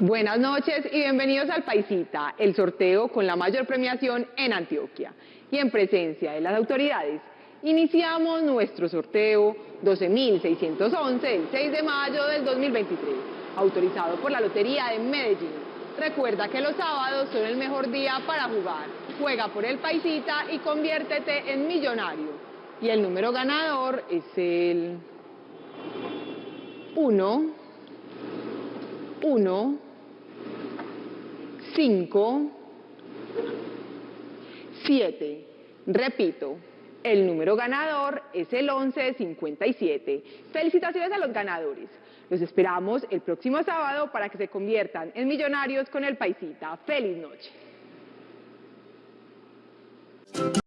Buenas noches y bienvenidos al Paisita, el sorteo con la mayor premiación en Antioquia. Y en presencia de las autoridades, iniciamos nuestro sorteo 12.611 el 6 de mayo del 2023, autorizado por la Lotería de Medellín. Recuerda que los sábados son el mejor día para jugar. Juega por el Paisita y conviértete en millonario. Y el número ganador es el 1, 1, 5, 7. Repito, el número ganador es el 1157. Felicitaciones a los ganadores. Los esperamos el próximo sábado para que se conviertan en millonarios con el Paisita. ¡Feliz noche!